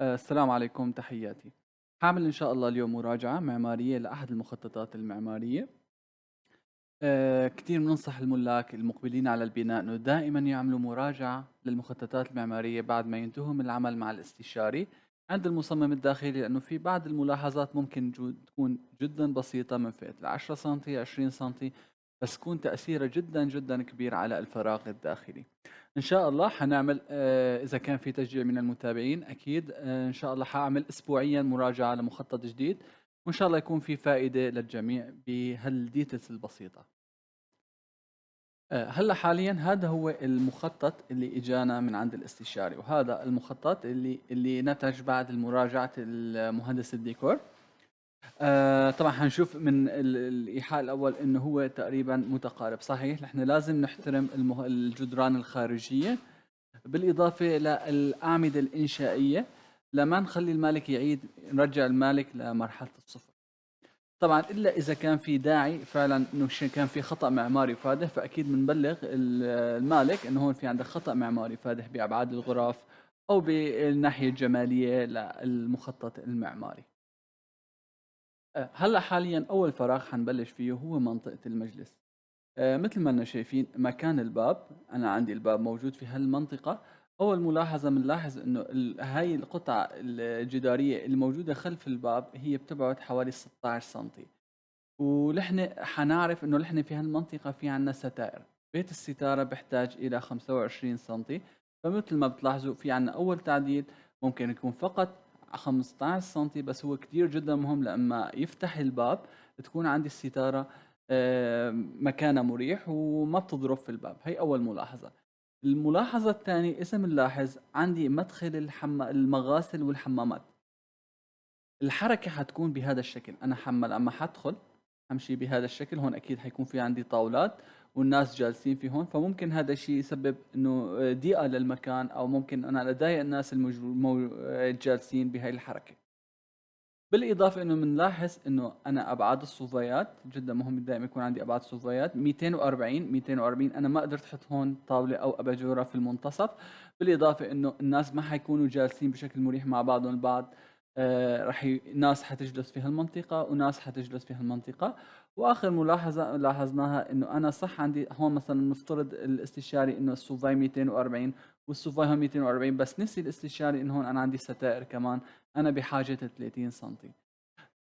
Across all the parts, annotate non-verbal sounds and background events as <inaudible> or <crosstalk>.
آه، السلام عليكم تحياتي. حاعمل إن شاء الله اليوم مراجعة معمارية لأحد المخططات المعمارية. آه، كتير بننصح الملاك المقبلين على البناء أنه دائما يعملوا مراجعة للمخططات المعمارية بعد ما ينتهوا من العمل مع الاستشاري عند المصمم الداخلي لأنه في بعض الملاحظات ممكن تكون جدا بسيطة من فئة العشرة سنتي عشرين سنتي بس تكون تأثيرها جدا جدا كبير على الفراغ الداخلي. إن شاء الله حنعمل آه، إذا كان في تشجيع من المتابعين أكيد آه، إن شاء الله حأعمل أسبوعيا مراجعة لمخطط جديد وإن شاء الله يكون في فائدة للجميع بهال details البسيطة. آه، هلأ حاليا هذا هو المخطط اللي إجانا من عند الاستشاري وهذا المخطط اللي اللي نتج بعد مراجعة المهندس الديكور. آه طبعا حنشوف من ال- الإيحاء الأول إنه هو تقريبا متقارب. صحيح نحن لازم نحترم المه... الجدران الخارجية. بالإضافة للاعمده الإنشائية لما نخلي المالك يعيد نرجع المالك لمرحلة الصفر. طبعا إلا إذا كان في داعي فعلا إنه كان في خطأ معماري فادح فأكيد بنبلغ ال- المالك إنه هون في عندك خطأ معماري فادح بأبعاد الغرف أو بالناحية الجمالية للمخطط المعماري. هلأ حاليا أول فراغ حنبلش فيه هو منطقة المجلس. آه، مثل ما لنا شايفين مكان الباب أنا عندي الباب موجود في هالمنطقة. أول ملاحظة بنلاحظ إنه هاي القطعة الجدارية الموجوده خلف الباب هي بتبعد حوالي 16 سنتي. ونحن حنعرف إنه نحن في هالمنطقة في عندنا ستائر. بيت الستارة بيحتاج إلى 25 سنتي. فمثل ما بتلاحظوا في عندنا أول تعديل ممكن يكون فقط 15 سنتي بس هو كتير جدا مهم لما يفتح الباب تكون عندي الستارة آه، مكانها مريح وما بتضرب في الباب. هي أول ملاحظة. الملاحظة الثانية اسم نلاحظ عندي مدخل الحم... المغاسل والحمامات. الحركة حتكون بهذا الشكل. أنا حمل أما حدخل امشي بهذا الشكل هون أكيد حيكون في عندي طاولات. والناس جالسين في هون فممكن هذا الشيء يسبب إنه ضيقة للمكان أو ممكن أنا أضايق الناس الجالسين بهاي الحركة. بالإضافة إنه بنلاحظ إنه أنا أبعاد الصوفيات جدا مهم دائما يكون عندي أبعاد صوفيات 240 240 أنا ما قدرت أحط هون طاولة أو اباجوره في المنتصف. بالإضافة إنه الناس ما حيكونوا جالسين بشكل مريح مع بعضهم البعض. آه راح ي... ناس حتجلس في هالمنطقة وناس حتجلس في هالمنطقة. وآخر ملاحظة لاحظناها إنه أنا صح عندي هون مثلا نفترض الاستشاري إنه الصوفاي 240 والصوفاي هون 240 بس نسي الاستشاري انه هون أنا عندي ستائر كمان. أنا بحاجة 30 سم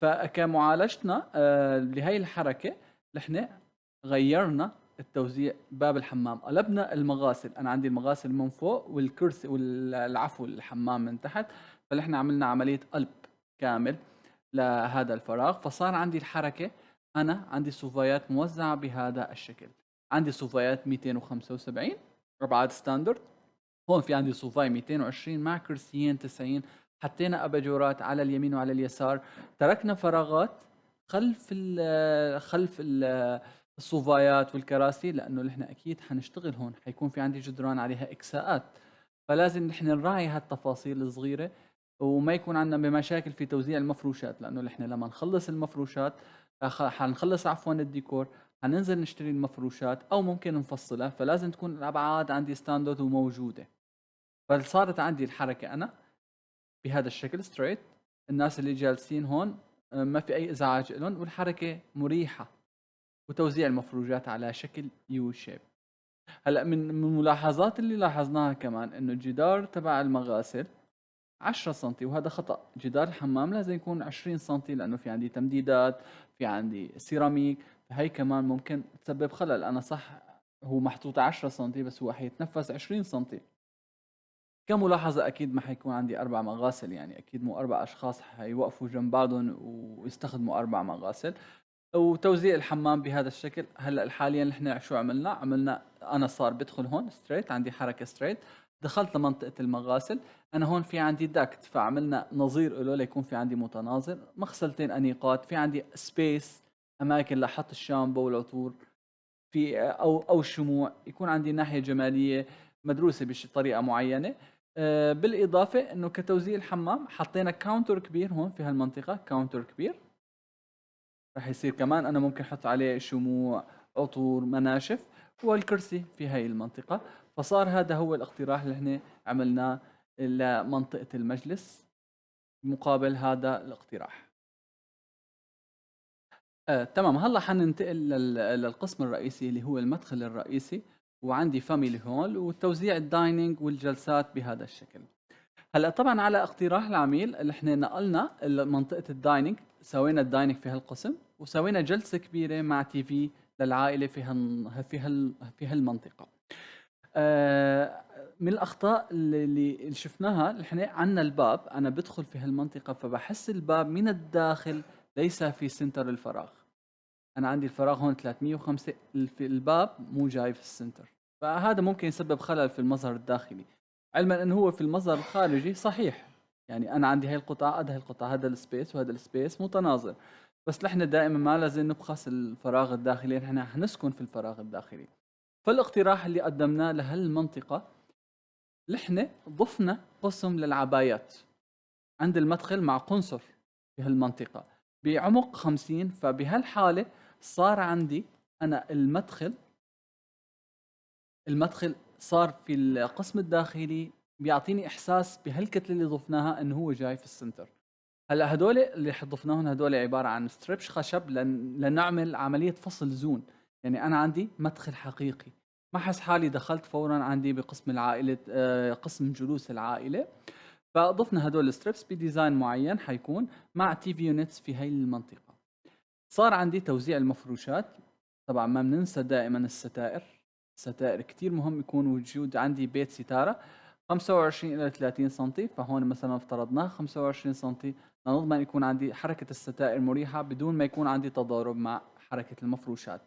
فكمعالجتنا آه، لهي الحركة نحن غيرنا التوزيع باب الحمام. قلبنا المغاسل. أنا عندي المغاسل من فوق والكرسي والعفو الحمام من تحت. فنحن عملنا عملية قلب كامل لهذا الفراغ فصار عندي الحركة أنا عندي صوفيات موزعة بهذا الشكل. عندي صوفيات 275 ابعاد ستاندرد. هون في عندي صوفاي 220 مع كرسيين 90 حطينا أباجورات على اليمين وعلى اليسار. تركنا فراغات خلف ال <hesitation> خلف ال <hesitation> ال sofaيات والكراسي لأنه نحن أكيد حنشتغل هون. حيكون في عندي جدران عليها إكساءات. فلازم نحن نراعي هالتفاصيل الصغيرة وما يكون عندنا بمشاكل في توزيع المفروشات لأنه نحن لما نخلص المفروشات أخ- حنخلص عفوا الديكور حننزل نشتري المفروشات أو ممكن نفصلها فلازم تكون الأبعاد عندي standard وموجودة. فصارت عندي الحركة أنا بهذا الشكل straight الناس اللي جالسين هون آه، ما في أي إزعاج لهم والحركة مريحة. وتوزيع المفروشات على شكل U shape هلأ من الملاحظات اللي لاحظناها كمان إنه الجدار تبع المغاسل 10 سم وهذا خطأ. جدار الحمام لازم يكون 20 سم لأنه في عندي تمديدات في عندي سيراميك. فهي كمان ممكن تسبب خلل. أنا صح هو محطوط 10 سم بس هو حيتنفذ 20 سم كملاحظة أكيد ما حيكون عندي أربع مغاسل. يعني أكيد مو أربع أشخاص حيوقفوا جنب بعضهم ويستخدموا أربع مغاسل. وتوزيع الحمام بهذا الشكل هلأ حاليا نحن شو عملنا؟ عملنا أنا صار بدخل هون straight عندي حركة straight دخلت لمنطقة المغاسل أنا هون في عندي duct فعملنا نظير له ليكون في عندي متناظر مغسلتين أنيقات في عندي space أماكن لحط الشامبو والعطور في أو أو الشموع يكون عندي ناحية جمالية مدروسة بطريقة معينة. آه، بالإضافة إنه كتوزيع الحمام حطينا counter كبير هون في هالمنطقة counter كبير. راح يصير كمان أنا ممكن أحط عليه شموع عطور مناشف والكرسي في هاي المنطقة. فصار هذا هو الاقتراح اللي إحنا عملناه لمنطقة المجلس. مقابل هذا الاقتراح. آه، تمام. هلا حننتقل لل- للقسم الرئيسي اللي هو المدخل الرئيسي وعندي family hall وتوزيع ال dining والجلسات بهذا الشكل. هلا طبعا على اقتراح العميل اللي إحنا نقلنا منطقه ال dining سوينا ال dining في هالقسم وسوينا جلسة كبيرة مع TV للعائلة في هال في هال في هالمنطقة. من الأخطاء اللي اللي شفناها إحنا عندنا الباب أنا بدخل في هالمنطقة فبحس الباب من الداخل ليس في center الفراغ. أنا عندي الفراغ هون 305 في الباب مو جاي في ال center. فهذا ممكن يسبب خلل في المظهر الداخلي. علما إنه هو في المظهر الخارجي صحيح. يعني أنا عندي هاي القطعة هاي القطعة هذا ال space وهذا ال space متناظر. بس نحن دائما ما لازم نبخس الفراغ الداخلي نحن حنسكن في الفراغ الداخلي. فالاقتراح اللي قدمناه لهالمنطقة نحن ضفنا قسم للعبايات عند المدخل مع كونصول في هالمنطقه بعمق 50 فبهالحالة صار عندي أنا المدخل المدخل صار في القسم الداخلي بيعطيني إحساس بهالكتلة اللي ضفناها إنه هو جاي في ال center. هلأ هدول اللي ضفناهم هدول عبارة عن strips خشب لن... لنعمل عملية فصل zone. يعني أنا عندي مدخل حقيقي. ما حس حالي دخلت فورا عندي بقسم العائلة آه، قسم جلوس العائلة. فضفنا هدول ال strips ب design معين حيكون مع TV units في هاي المنطقة. صار عندي توزيع المفروشات. طبعا ما بننسى دائما الستائر. ستائر كتير مهم يكون وجود عندي بيت ستارة. 25 إلى 30 سم فهون مثلا افترضناه 25 سم لنضمن يكون عندي حركة الستائر مريحة بدون ما يكون عندي تضارب مع حركة المفروشات.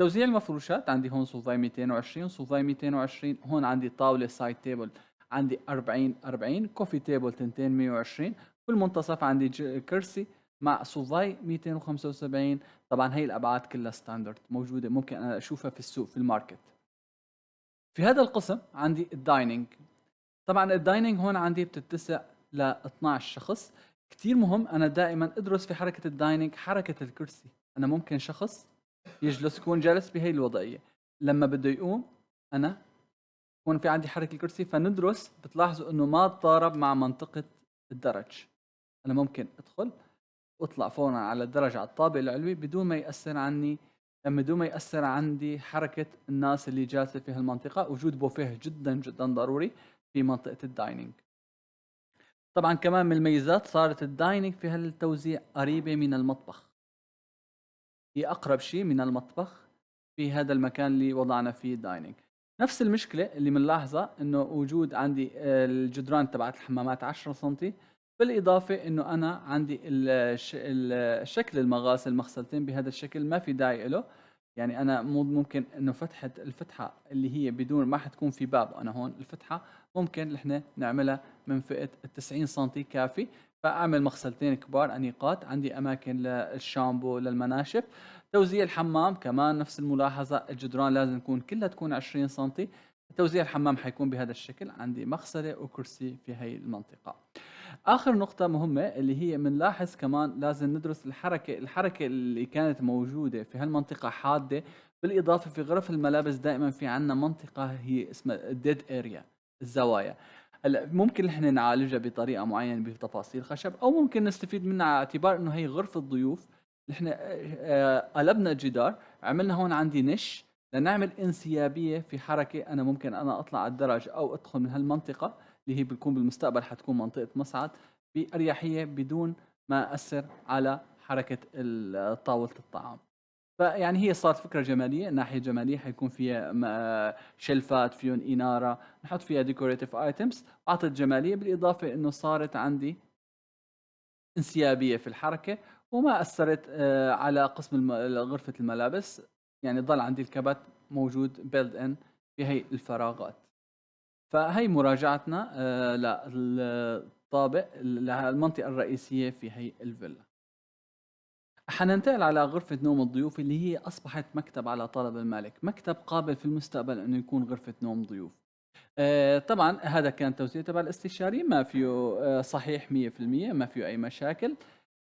توزيع المفروشات عندي هون صوفاي 220 صوفاي 220 هون عندي طاولة side table عندي 40 40 coffee table تنتين 120 بالمنتصف عندي كرسي مع صوفاي 275 طبعا هي الأبعاد كلها standard موجودة ممكن أنا أشوفها في السوق في ال market. في هذا القسم عندي ال dining طبعا ال dining هون عندي بتتسع ل 12 شخص. كثير مهم أنا دائما أدرس في حركة الدايننج حركة الكرسي. أنا ممكن شخص يجلس يكون جالس بهي الوضعية. لما بده يقوم أنا يكون في عندي حركة الكرسي فندرس بتلاحظوا إنه ما تضارب مع منطقة الدرج. أنا ممكن أدخل وأطلع فورا على الدرج على الطابق العلوي بدون ما يأثر عني بدون ما يأثر عندي حركة الناس اللي جالسة في هالمنطقة. وجود بوفيه جدا جدا ضروري في منطقة ال dining طبعا كمان من الميزات صارت ال dining في هالتوزيع قريبة من المطبخ. هي أقرب شيء من المطبخ في هذا المكان اللي وضعنا فيه ال dining نفس المشكلة اللي بنلاحظها إنه وجود عندي الجدران تبعت الحمامات 10 سم بالإضافة إنه أنا عندي الشكل المغاسل مغسلتين بهذا الشكل ما في داعي له يعني أنا ممكن إنه فتحة الفتحة اللي هي بدون ما حتكون في باب أنا هون الفتحة ممكن إحنا نعملها من فئة ال 90 سم كافي. فأعمل مغسلتين كبار أنيقات عندي أماكن للشامبو للمناشف. توزيع الحمام كمان نفس الملاحظة الجدران لازم تكون كلها تكون 20 سم توزيع الحمام حيكون بهذا الشكل عندي مغسلة وكرسي في هي المنطقة. آخر نقطة مهمة اللي هي بنلاحظ كمان لازم ندرس الحركة الحركة اللي كانت موجودة في هالمنطقة حادة. بالإضافة في غرف الملابس دائما في عندنا منطقة هي اسمها الديد اريا الزوايا. هلا ممكن إحنا نعالجها بطريقة معينة بتفاصيل خشب أو ممكن نستفيد منها على اعتبار إنه هي غرفة ضيوف. إحنا آه، قلبنا الجدار عملنا هون عندي نش لنعمل انسيابية في حركة أنا ممكن أنا أطلع على الدرج أو أدخل من هالمنطقة اللي هي بتكون بالمستقبل حتكون منطقة مصعد بأريحية بدون ما اثر على حركة طاولة الطعام. فيعني هي صارت فكرة جمالية ناحيه جماليه حيكون فيها shelf ات فيهم إنارة نحط فيها decorative items أعطت جمالية بالإضافة إنه صارت عندي انسيابية في الحركة وما أثرت آه، على قسم غرفة الملابس. يعني ضل عندي الكبت موجود built in في هي الفراغات. فهي مراجعتنا آه، للطابق للمنطقه الرئيسية في هي الفيلا. حننتقل على غرفة نوم الضيوف اللي هي أصبحت مكتب على طلب المالك مكتب قابل في المستقبل أنه يكون غرفة نوم ضيوف. آه طبعا هذا كان توزيع تبع الاستشاري ما فيه آه صحيح 100% ما فيه أي مشاكل.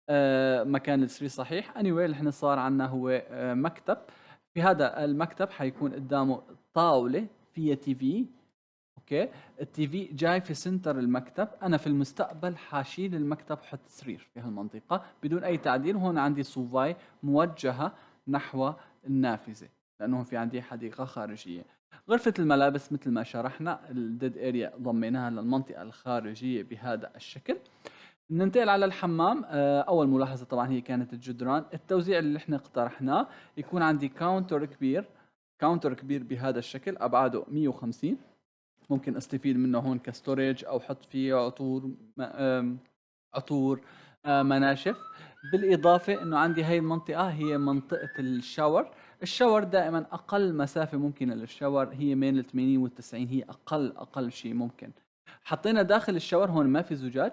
آه مكان السرير صحيح. Anyway إحنا صار عندنا هو مكتب. في هذا المكتب حيكون قدامه طاولة فيها TV. okay؟ ال TV جاي في center المكتب. أنا في المستقبل حاشيل المكتب حط سرير في هالمنطقة بدون أي تعديل. هون عندي صوفاي موجهة نحو النافذة لأنه في عندي حديقة خارجية. غرفة الملابس مثل ما شرحنا ال dead area ضميناها للمنطقة الخارجية بهذا الشكل. ننتقل على الحمام. آه، أول ملاحظة طبعا هي كانت الجدران. التوزيع اللي إحنا اقترحناه يكون عندي counter كبير counter كبير بهذا الشكل أبعاده 150 ممكن أستفيد منه هون ك storage أو حط فيه عطور عطور آه، مناشف. بالإضافة إنه عندي هاي المنطقة هي منطقة الشاور. الشاور دائما أقل مسافة ممكنة للشاور هي بين ال 80 وال 90 هي أقل أقل شيء ممكن. حطينا داخل الشاور هون ما في زجاج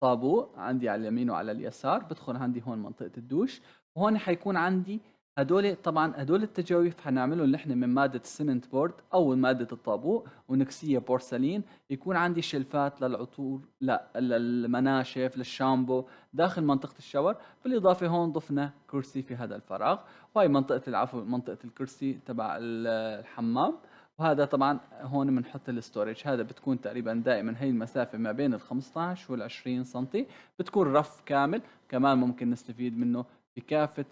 طابوق عندي على اليمين وعلى اليسار بدخل عندي هون منطقة الدوش وهون حيكون عندي هدول طبعا هدول التجاويف حنعملهم نحن من مادة ال cement board أو مادة الطابوق ونكسية بورسلين. يكون عندي شلفات للعطور لا للمناشف للشامبو داخل منطقة الشاور. بالإضافة هون ضفنا كرسي في هذا الفراغ. وهي منطقة العفو منطقة الكرسي تبع الحمام. وهذا طبعا هون بنحط الستورج. هذا بتكون تقريبا دائما هي المسافة ما بين ال 15 وال 20 سم بتكون رف كامل. كمان ممكن نستفيد منه في كافة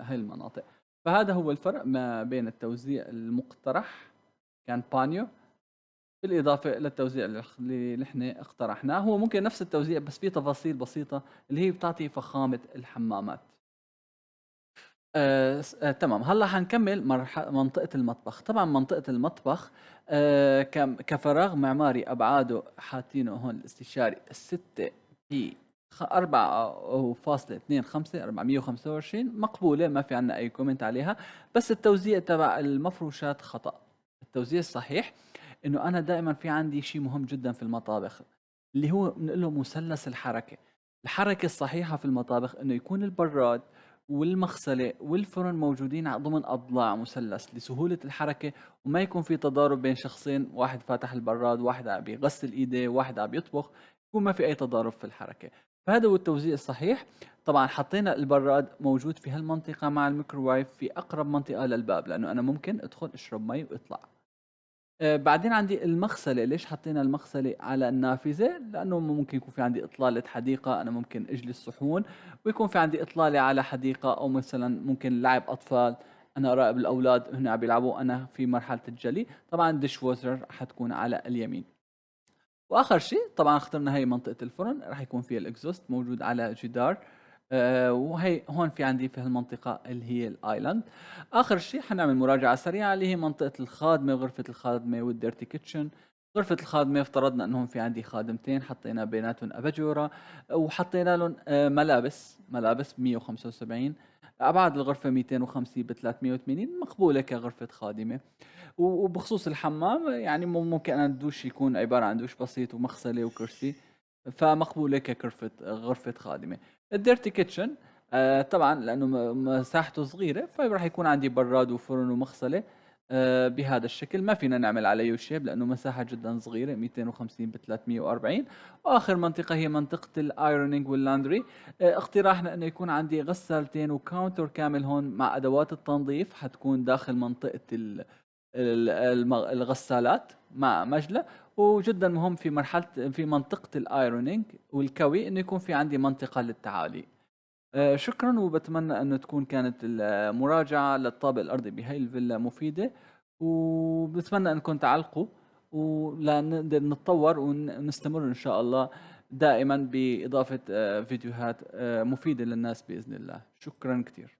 هاي المناطق. فهذا هو الفرق ما بين التوزيع المقترح كان بانيو بالإضافة للتوزيع اللي نحن اقترحناه. هو ممكن نفس التوزيع بس في تفاصيل بسيطة اللي هي بتعطي فخامة الحمامات. آه آه تمام. هلأ حنكمل منطقة المطبخ. طبعا منطقة المطبخ آه كفراغ معماري أبعاده حاطينه هون الاستشاري 6 في 4.25 425 مقبولة ما في عنا أي comment عليها. بس التوزيع تبع المفروشات خطأ. التوزيع الصحيح إنه أنا دائما في عندي شيء مهم جدا في المطابخ اللي هو بنقول له مثلث الحركة. الحركة الصحيحة في المطابخ إنه يكون البراد والمغسلة والفرن موجودين ضمن أضلاع مثلث لسهولة الحركة وما يكون في تضارب بين شخصين واحد فاتح البراد واحد عم بيغسل إيديه واحد عم يطبخ يكون ما في أي تضارب في الحركة. فهذا هو التوزيع الصحيح. طبعا حطينا البراد موجود في هالمنطقة مع الميكرووايف في أقرب منطقة للباب لأنه أنا ممكن أدخل أشرب مي وأطلع آه بعدين عندي المغسلة. ليش حطينا المغسلة على النافذة؟ لأنه ممكن يكون في عندي إطلالة حديقة أنا ممكن أجلي صحون. ويكون في عندي إطلالة على حديقة أو مثلا ممكن لعب أطفال. أنا أراقب الأولاد هنا عم بيلعبوا أنا في مرحلة الجلي. طبعا ال dishwasher حتكون على اليمين. وآخر شيء طبعا اخترنا هي منطقة الفرن راح يكون فيها ال exhaust موجود على جدار آه وهي هون في عندي في هالمنطقة اللي هي ال island. آخر شيء حنعمل مراجعة سريعة اللي هي منطقة الخادمة وغرفة الخادمة وال dirty kitchen غرفة الخادمة افترضنا إنهم في عندي خادمتين حطينا بيناتهم أباجورة وحطينا لهم آه ملابس ملابس 175 ابعاد الغرفة 250 ب 380 مقبولة كغرفة خادمة. وبخصوص الحمام يعني ممكن الدوش يكون عبارة عن دوش بسيط ومغسلة وكرسي فمقبولة كغرفه غرفة خادمة. ال dirty kitchen آه طبعا لأنه مساحته صغيرة فراح يكون عندي براد وفرن ومغسلة آه بهذا الشكل ما فينا نعمل عليه shape لأنه مساحة جدا صغيرة 250 ب 340 وآخر منطقة هي منطقة ال ironing وال laundry آه اقتراحنا أنه يكون عندي غسالتين و counter كامل هون مع أدوات التنظيف. حتكون داخل منطقة الغسالات مع مجلة. وجدا مهم في مرحلة في منطقة الايرونينج والكوي إنه يكون في عندي منطقة للتعالي. آه، شكرا وبتمنى انه تكون كانت المراجعة للطابق الأرضي بهي الفيلا مفيدة. وبتمنى انكم تعلقوا ولنقدر نتطور ونستمر إن شاء الله دائما بإضافة آه، فيديوهات آه، مفيدة للناس بإذن الله. شكرا كثير